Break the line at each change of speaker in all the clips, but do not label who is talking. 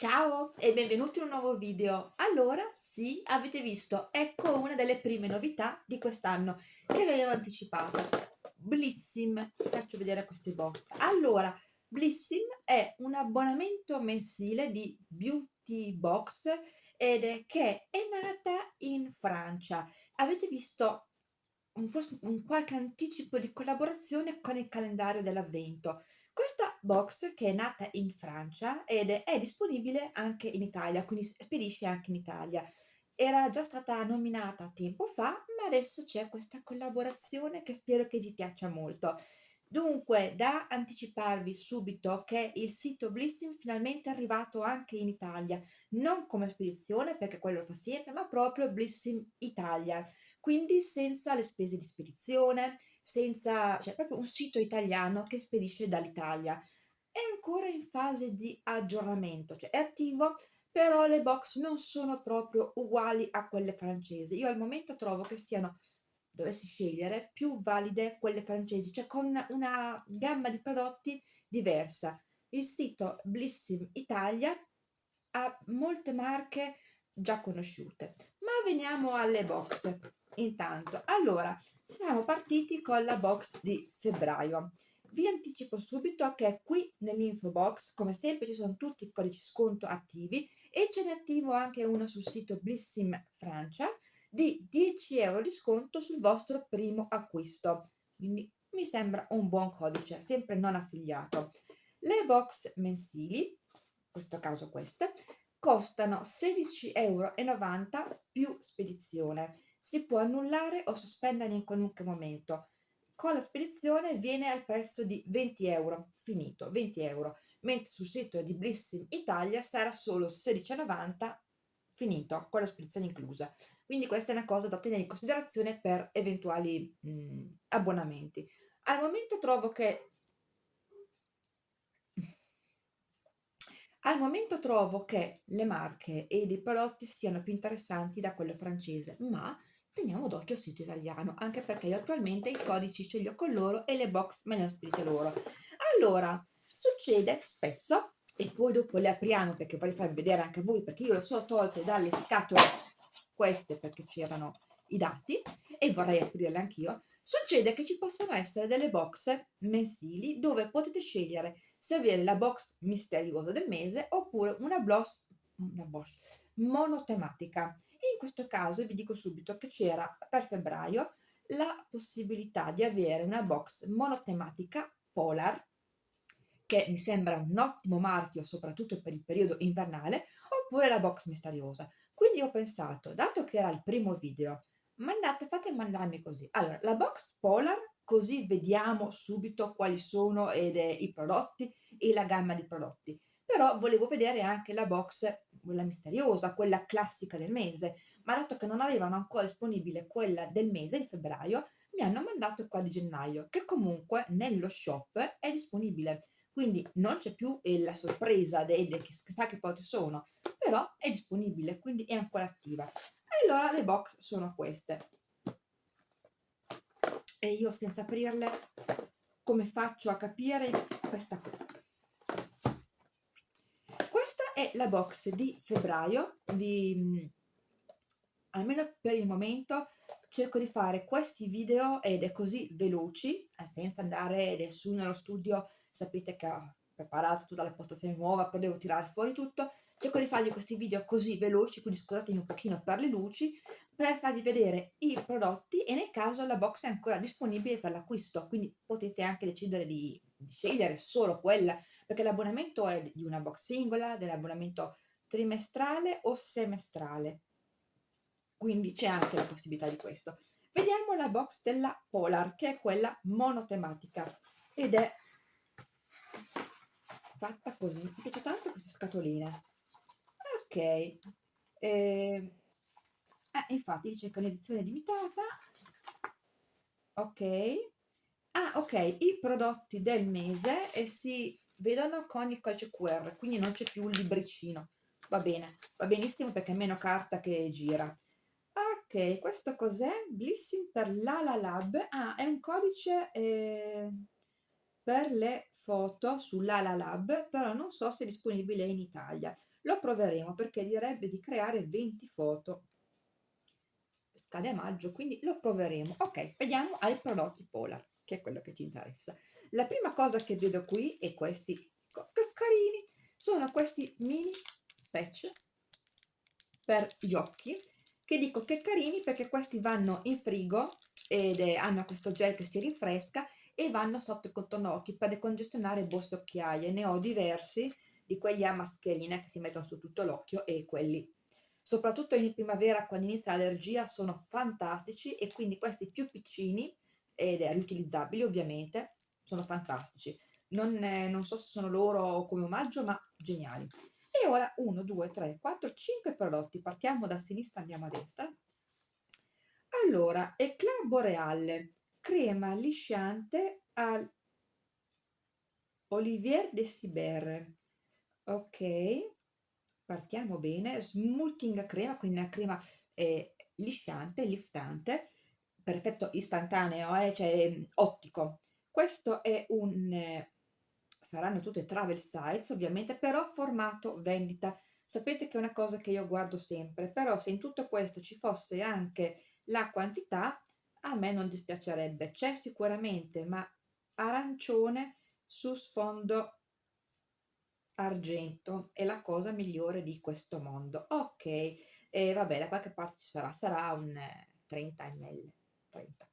Ciao e benvenuti in un nuovo video. Allora, sì, avete visto, ecco una delle prime novità di quest'anno che vi avevo anticipato. Blissim, vi faccio vedere queste box. Allora, Blissim è un abbonamento mensile di Beauty Box ed è che è nata in Francia. Avete visto un, forse un qualche anticipo di collaborazione con il calendario dell'avvento. Questa box che è nata in Francia ed è disponibile anche in Italia, quindi spedisce anche in Italia. Era già stata nominata tempo fa, ma adesso c'è questa collaborazione che spero che vi piaccia molto. Dunque, da anticiparvi subito che il sito Blisting finalmente è arrivato anche in Italia, non come spedizione perché quello lo fa sempre, ma proprio Blisting Italia, quindi senza le spese di spedizione, senza, cioè proprio un sito italiano che spedisce dall'Italia. È ancora in fase di aggiornamento, cioè è attivo, però le box non sono proprio uguali a quelle francesi. Io al momento trovo che siano dovessi scegliere, più valide quelle francesi, cioè con una gamma di prodotti diversa. Il sito Blissim Italia ha molte marche già conosciute. Ma veniamo alle box. Intanto, allora, siamo partiti con la box di febbraio. Vi anticipo subito che qui nell'info box, come sempre, ci sono tutti i codici sconto attivi e ce n'è attivo anche uno sul sito Blissim Francia di 10 euro di sconto sul vostro primo acquisto. Quindi mi sembra un buon codice, sempre non affiliato. Le box mensili, in questo caso queste, costano 16,90 euro più spedizione. Si può annullare o sospendere in qualunque momento. Con la spedizione viene al prezzo di 20 euro, finito, 20 euro, mentre sul sito di Blissim Italia sarà solo 16,90 finito, con la spedizione inclusa. Quindi questa è una cosa da tenere in considerazione per eventuali mh, abbonamenti. Al momento trovo che Al momento trovo che le marche e i prodotti siano più interessanti da quello francese, ma teniamo d'occhio il sito italiano, anche perché io attualmente i codici ce li ho con loro e le box me le hanno spedite loro. Allora, succede spesso e poi dopo le apriamo perché vorrei farvi vedere anche voi perché io le sono tolte dalle scatole queste perché c'erano i dati e vorrei aprirle anch'io succede che ci possono essere delle box mensili dove potete scegliere se avere la box misteriosa del mese oppure una box, una box monotematica in questo caso vi dico subito che c'era per febbraio la possibilità di avere una box monotematica polar che mi sembra un ottimo marchio soprattutto per il periodo invernale, oppure la box misteriosa. Quindi ho pensato, dato che era il primo video, mandate, fate mandarmi così. Allora, la box Polar, così vediamo subito quali sono ed, eh, i prodotti e la gamma di prodotti. Però volevo vedere anche la box, quella misteriosa, quella classica del mese, ma dato che non avevano ancora disponibile quella del mese, di febbraio, mi hanno mandato qua di gennaio, che comunque nello shop è disponibile quindi non c'è più eh, la sorpresa delle chissà che poi sono, però è disponibile, quindi è ancora attiva. Allora le box sono queste. E io senza aprirle, come faccio a capire questa qui? È la box di febbraio, vi, almeno per il momento cerco di fare questi video ed è così veloci, eh, senza andare adesso nello studio. Sapete che ho preparato tutta la postazione nuova, poi devo tirare fuori tutto, cerco di fargli questi video così veloci, quindi scusatemi un pochino per le luci, per farvi vedere i prodotti e nel caso la box è ancora disponibile per l'acquisto, quindi potete anche decidere di scegliere solo quella, perché l'abbonamento è di una box singola, dell'abbonamento trimestrale o semestrale, quindi c'è anche la possibilità di questo. Vediamo la box della Polar, che è quella monotematica, ed è fatta così. Mi piace tanto questa scatolina ok eh, infatti dice che è un'edizione limitata. Ok ah ok i prodotti del mese e si vedono con il codice QR quindi non c'è più il libricino va bene va benissimo perché è meno carta che gira ok questo cos'è blissing per la la lab ah è un codice eh, per le foto sull'Ala Lab, però non so se è disponibile in Italia. Lo proveremo perché direbbe di creare 20 foto. Scade a maggio, quindi lo proveremo. Ok, vediamo ai prodotti Polar, che è quello che ci interessa. La prima cosa che vedo qui è questi, carini, sono questi mini patch per gli occhi, che dico che carini perché questi vanno in frigo ed è, hanno questo gel che si rinfresca e vanno sotto il contorno occhi per decongestionare borse occhiaie. Ne ho diversi di quelli a mascherina che si mettono su tutto l'occhio e quelli soprattutto in primavera quando inizia l'allergia sono fantastici e quindi questi più piccini ed è riutilizzabili ovviamente sono fantastici. Non, eh, non so se sono loro come omaggio ma geniali. E ora 1 2 3 4 5 prodotti. Partiamo da sinistra andiamo a destra. Allora, Eclat Boreale, crema lisciante al Olivier de Siber. Ok, partiamo bene. Smoothing crema, quindi una crema eh, lisciante, liftante, per effetto istantaneo, eh, cioè ottico. Questo è un... Eh, saranno tutte travel size ovviamente, però formato vendita. Sapete che è una cosa che io guardo sempre, però se in tutto questo ci fosse anche la quantità a me non dispiacerebbe c'è sicuramente ma arancione su sfondo argento è la cosa migliore di questo mondo ok e vabbè da qualche parte ci sarà sarà un 30 eh, ml 30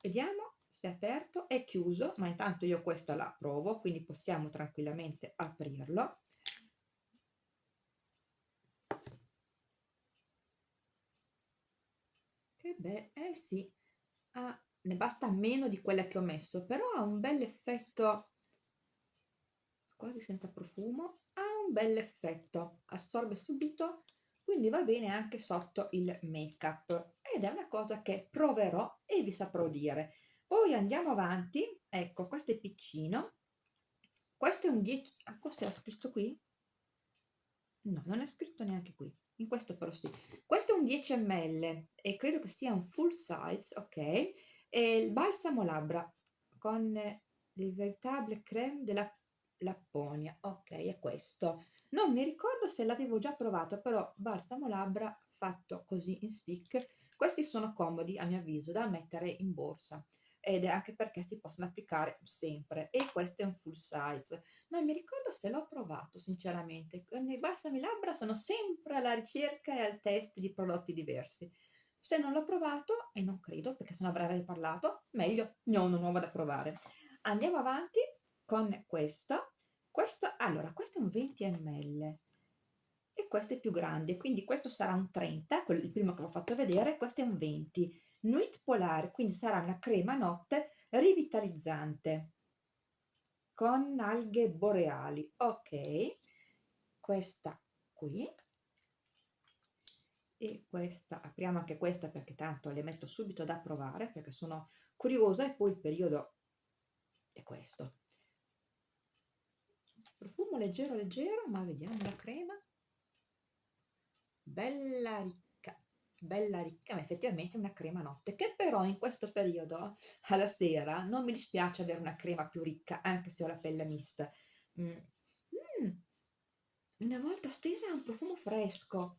vediamo se è aperto è chiuso ma intanto io questa la provo quindi possiamo tranquillamente aprirlo. Che beh, eh sì, ha, ne basta meno di quella che ho messo, però ha un bel effetto, quasi senza profumo, ha un bel effetto, assorbe subito, quindi va bene anche sotto il make up ed è una cosa che proverò e vi saprò dire. Poi andiamo avanti, ecco questo è piccino, questo è un 10, ah, forse era scritto qui? No, non è scritto neanche qui. In questo però sì. Questo è un 10 ml e credo che sia un full size ok? E il balsamo labbra con il veritable creme della Lapponia. Ok è questo non mi ricordo se l'avevo già provato però balsamo labbra fatto così in stick questi sono comodi a mio avviso da mettere in borsa ed è anche perché si possono applicare sempre e questo è un full size. Non mi ricordo se l'ho provato sinceramente. Con i balsami labbra sono sempre alla ricerca e al test di prodotti diversi. Se non l'ho provato e non credo perché se non avrei parlato meglio ne ho uno nuovo da provare. Andiamo avanti con questo questo allora questo è un 20 ml e questo è più grande quindi questo sarà un 30 quello, il primo che vi ho fatto vedere questo è un 20 Nuit Polare, quindi sarà una crema notte rivitalizzante con alghe boreali. Ok, questa qui e questa, apriamo anche questa perché tanto le metto subito da provare perché sono curiosa e poi il periodo è questo. Profumo leggero leggero, ma vediamo la crema. Bella ricca bella ricca, ma effettivamente una crema notte, che però in questo periodo, alla sera, non mi dispiace avere una crema più ricca, anche se ho la pelle mista. Mm. Mm. Una volta stesa ha un profumo fresco.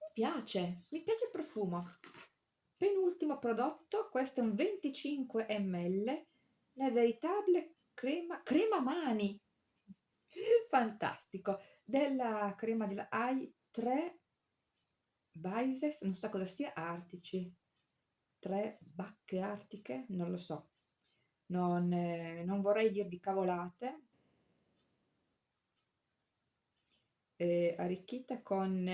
Mi piace, mi piace il profumo. Penultimo prodotto, questo è un 25 ml, la veritable crema, crema mani, fantastico, della crema della AI 3 Baises, non so cosa sia, artici, tre bacche artiche, non lo so, non, eh, non vorrei dirvi cavolate, eh, arricchita con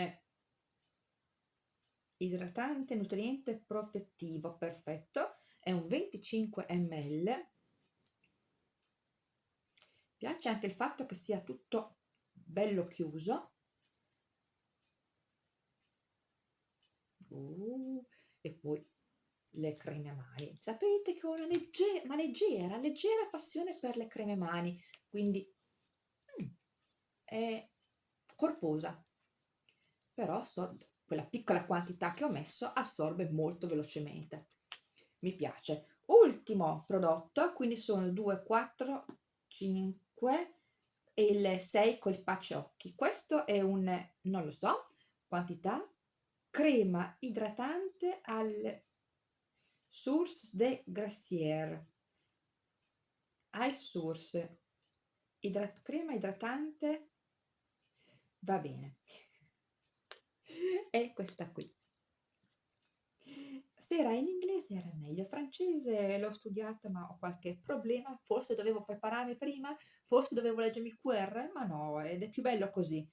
idratante, nutriente, protettivo, perfetto, è un 25 ml, piace anche il fatto che sia tutto bello chiuso, uh, e poi le creme mani sapete che ho una leggera ma leggera leggera passione per le creme mani. Quindi mm, è corposa. Però assorbe quella piccola quantità che ho messo assorbe molto velocemente. Mi piace. Ultimo prodotto quindi sono 2 4 5 e il 6 col pace occhi. Questo è un non lo so quantità crema idratante al source de grassiere eye source. Idrat crema idratante va bene. È questa qui se era in inglese era meglio, francese l'ho studiata ma ho qualche problema, forse dovevo prepararmi prima, forse dovevo leggermi QR, ma no, ed è più bello così.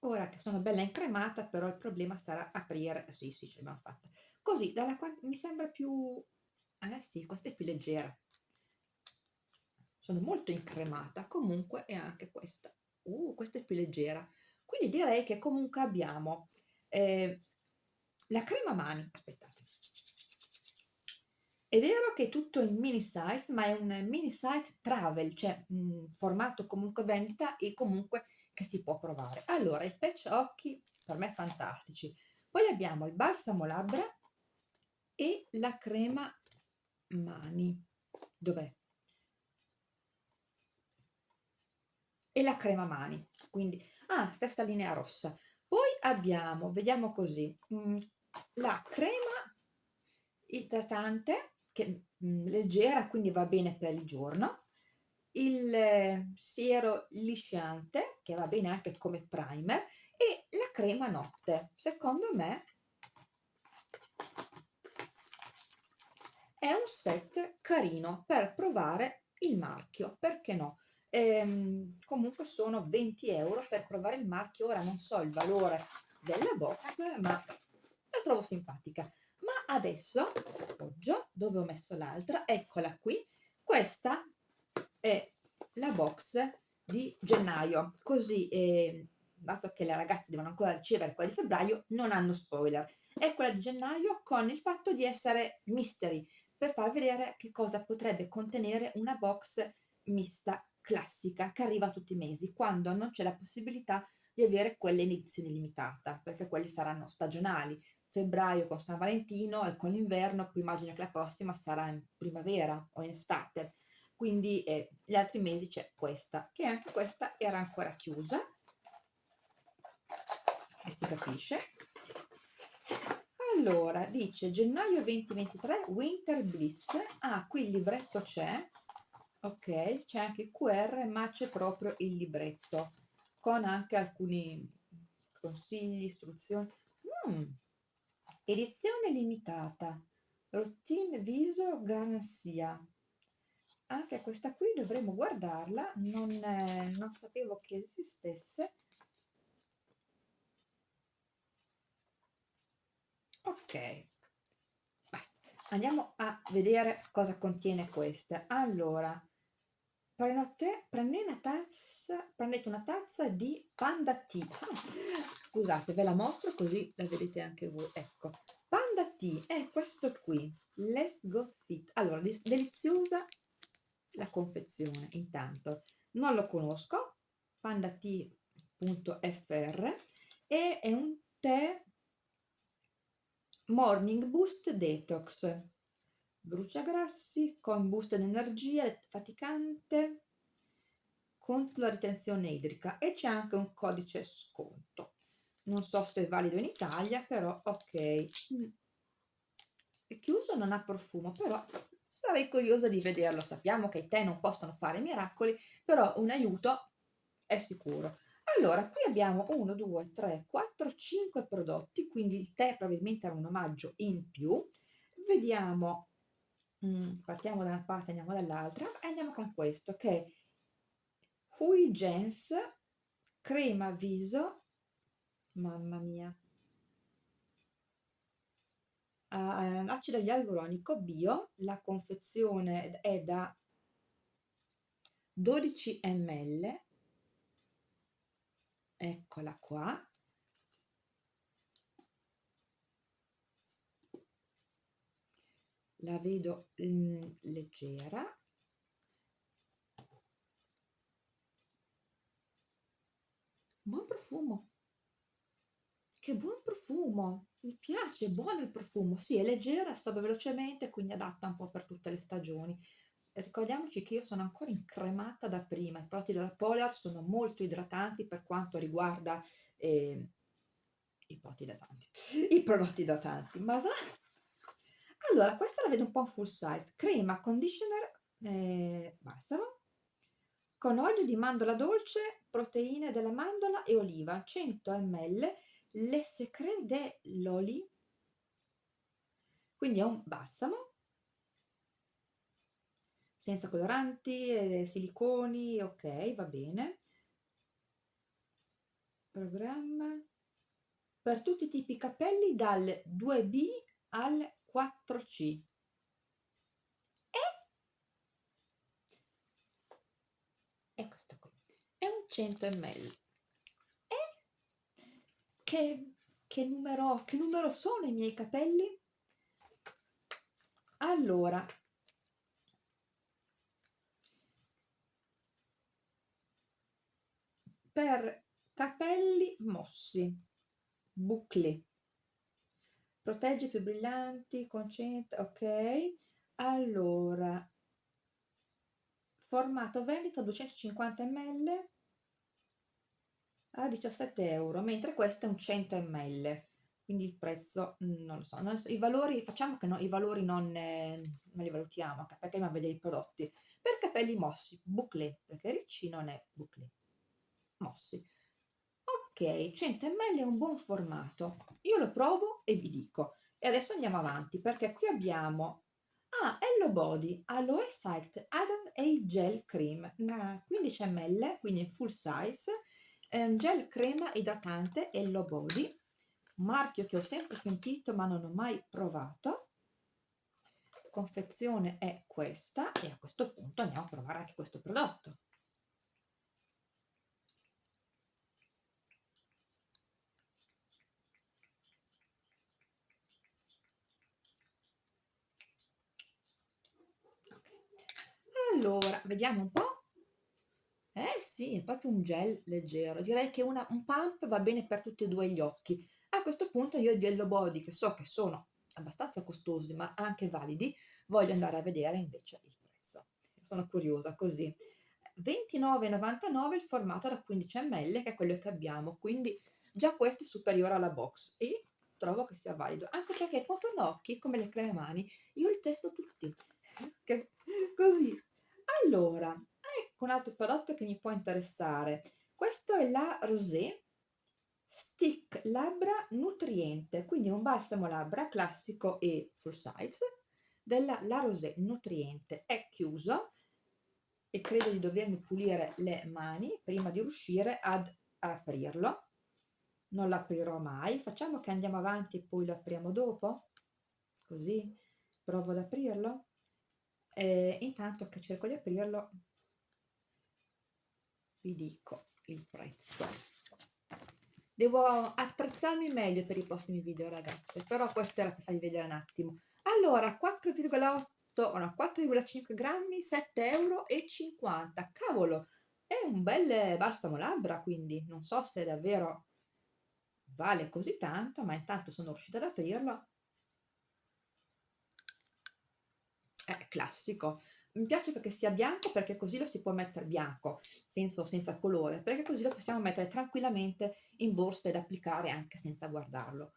Ora che sono bella incremata, però il problema sarà aprire, sì sì ce l'abbiamo fatta, così dalla mi sembra più, eh sì, questa è più leggera, sono molto incremata, comunque è anche questa, uh, questa è più leggera, quindi direi che comunque abbiamo eh, la crema mani, aspettate. È vero che è tutto in mini size, ma è un mini size travel, cioè mh, formato comunque vendita e comunque che si può provare. Allora, i patch occhi per me fantastici. Poi abbiamo il balsamo labbra e la crema mani. Dov'è? E la crema mani. Quindi, ah, stessa linea rossa. Poi abbiamo, vediamo così, mh, la crema idratante che mh, leggera quindi va bene per il giorno. Il eh, siero lisciante che va bene anche come primer e la crema notte. Secondo me è un set carino per provare il marchio perché no? Ehm, comunque sono 20 euro per provare il marchio. Ora non so il valore della box ma trovo simpatica. Ma adesso appoggio dove ho messo l'altra eccola qui. Questa è la box di gennaio. Così eh, dato che le ragazze devono ancora ricevere quella di febbraio non hanno spoiler. È quella di gennaio con il fatto di essere mystery per far vedere che cosa potrebbe contenere una box mista classica che arriva tutti i mesi quando non c'è la possibilità di avere quelle in edizione limitata perché quelli saranno stagionali febbraio con San Valentino e con l'inverno, poi immagino che la prossima sarà in primavera o in estate, quindi eh, gli altri mesi c'è questa, che anche questa era ancora chiusa, e si capisce. Allora, dice gennaio 2023 Winter Bliss, ah qui il libretto c'è, ok, c'è anche il QR ma c'è proprio il libretto, con anche alcuni consigli, istruzioni. Mm edizione limitata. Routine viso garanzia anche questa qui dovremmo guardarla non, eh, non sapevo che esistesse. Ok. Basta. Andiamo a vedere cosa contiene questa. Allora Prenote, prendete una tazza, prendete una tazza di Panda Tea. Scusate, ve la mostro così la vedete anche voi. Ecco, Panda Tea è questo qui. Let's Go Fit. Allora, deliziosa la confezione. Intanto, non lo conosco, pandatea.fr e è un tè Morning Boost Detox bruciagrassi, con boost d'energia, faticante, contro la ritenzione idrica e c'è anche un codice sconto. Non so se è valido in Italia, però ok. È chiuso, non ha profumo, però sarei curiosa di vederlo. Sappiamo che i tè non possono fare miracoli, però un aiuto è sicuro. Allora, qui abbiamo 1, 2, 3, 4, 5 prodotti, quindi il tè probabilmente era un omaggio in più. Vediamo Mm, partiamo da una parte andiamo dall'altra e andiamo con questo che è Hui Gens crema viso mamma mia. Uh, acido ialuronico bio la confezione è da 12 ml eccola qua la vedo mh, leggera. Buon profumo. Che buon profumo. Mi piace, buono il profumo, sì, è leggera, assorbe velocemente, quindi adatta un po' per tutte le stagioni. Ricordiamoci che io sono ancora incremata da prima, i prodotti della Polar sono molto idratanti per quanto riguarda eh, i prodotti idratanti, i prodotti idratanti, ma va... Allora, questa la vedo un po' full size, crema, conditioner, eh, balsamo, con olio di mandorla dolce, proteine della mandorla e oliva, 100 ml, le secret de l'oli, quindi è un balsamo, senza coloranti, eh, siliconi, ok, va bene. Programma per tutti i tipi capelli dal 2B al 4C. è questo qui. È un 100 ml e? Che, che numero che numero sono i miei capelli? Allora. Per capelli mossi. Bouclé protegge più brillanti concentra ok? Allora formato vendita 250 ml a 17 euro mentre questo è un 100 ml quindi il prezzo non lo so, non so i valori facciamo che no, i valori non, eh, non li valutiamo perché dobbiamo vedere i prodotti. Per capelli mossi bouclé perché ricci non è bouclé mossi. Ok 100 ml è un buon formato. Io lo provo e vi dico e adesso andiamo avanti perché qui abbiamo Ah, Hello Body Aloe Site Adam A Gel Cream, 15 ml, quindi full size, un gel crema idratante Hello Body, marchio che ho sempre sentito ma non ho mai provato. Confezione è questa e a questo punto andiamo a provare anche questo prodotto. Allora vediamo un po' eh sì è proprio un gel leggero. Direi che una, un pump va bene per tutti e due gli occhi. A questo punto io di Hello Body che so che sono abbastanza costosi ma anche validi voglio andare a vedere invece il prezzo. Sono curiosa così. 29,99 il formato da 15 ml che è quello che abbiamo. Quindi già questo è superiore alla box. E trovo che sia valido. Anche perché contorno occhi come le creme mani io li testo tutti. Così allora, ecco un altro prodotto che mi può interessare. Questo è la Rosé Stick Labbra Nutriente, quindi un balsamo labbra classico e full size della La Rosé Nutriente. È chiuso e credo di dovermi pulire le mani prima di riuscire ad aprirlo. Non l'aprirò mai. Facciamo che andiamo avanti e poi lo apriamo dopo. Così provo ad aprirlo eh, intanto che cerco di aprirlo vi dico il prezzo. Devo attrezzarmi meglio per i prossimi video ragazze però questo era per farvi vedere un attimo. Allora 4,8 o no 4,5 grammi 7 euro 50 cavolo è un bel balsamo labbra quindi. Non so se davvero vale così tanto ma intanto sono riuscita ad aprirlo è classico. Mi piace perché sia bianco perché così lo si può mettere bianco, senso senza colore, perché così lo possiamo mettere tranquillamente in borsa ed applicare anche senza guardarlo.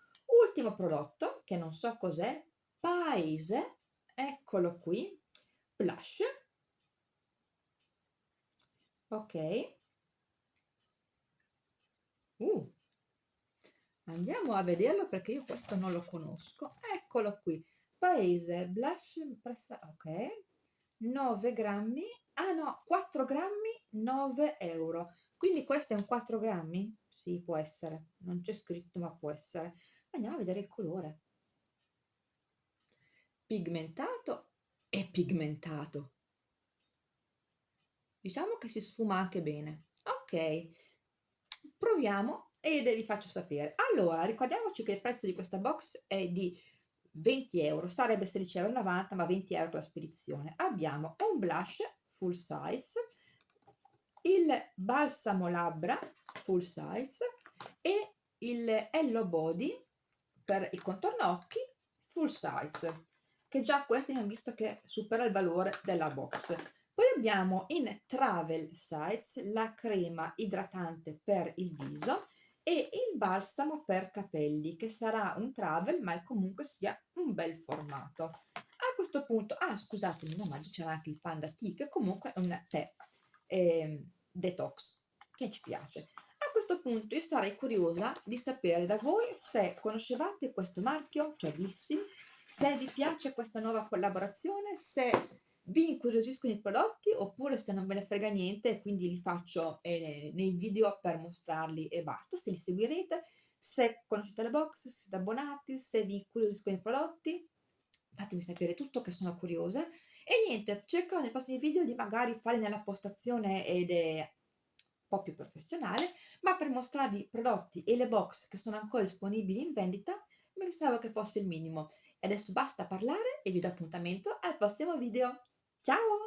Ultimo prodotto, che non so cos'è, Paese, eccolo qui, blush, ok, uh, andiamo a vederlo perché io questo non lo conosco, eccolo qui, paese blush pressa ok 9 grammi ah no 4 grammi 9 euro. Quindi questo è un 4 grammi? Sì può essere. Non c'è scritto ma può essere. Andiamo a vedere il colore. Pigmentato e pigmentato. Diciamo che si sfuma anche bene. Ok proviamo e vi faccio sapere. Allora ricordiamoci che il prezzo di questa box è di 20 euro, sarebbe 16,90 euro, ma 20 euro la spedizione. Abbiamo un blush full size, il balsamo labbra full size e il Hello Body per il contorno occhi full size che già questo abbiamo visto che supera il valore della box poi abbiamo in travel size la crema idratante per il viso e il balsamo per capelli che sarà un travel ma comunque sia un bel formato. A questo punto ah scusatemi no ma c'era anche il panda tea che comunque è un tè eh, detox che ci piace. A questo punto io sarei curiosa di sapere da voi se conoscevate questo marchio cioè Blissim se vi piace questa nuova collaborazione se vi incuriosiscono i prodotti oppure se non ve ne frega niente quindi li faccio eh, nei video per mostrarli e basta, se li seguirete, se conoscete le box, se siete abbonati, se vi incuriosiscono i prodotti, fatemi sapere tutto che sono curiosa e niente, cercherò nei prossimi video di magari fare nella postazione ed è un po' più professionale, ma per mostrarvi i prodotti e le box che sono ancora disponibili in vendita, mi pensavo che fosse il minimo. E adesso basta parlare e vi do appuntamento al prossimo video. Ciao!